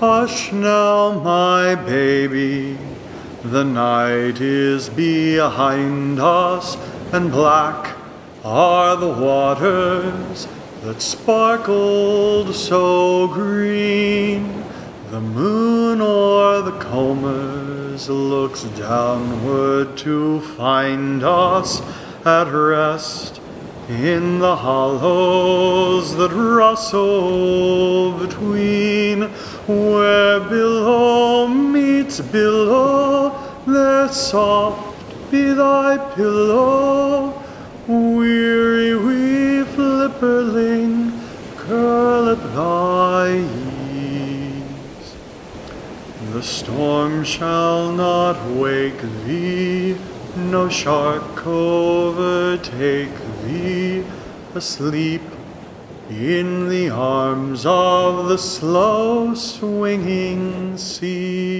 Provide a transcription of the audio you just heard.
Hush now, my baby, the night is behind us, and black are the waters that sparkled so green. The moon o'er the combers looks downward to find us at rest in the hollows that rustle between billow meets billow there soft be thy pillow. Weary wee flipperling curl at thy ease. The storm shall not wake thee no shark overtake thee. Asleep in the arms of the slow swinging sea.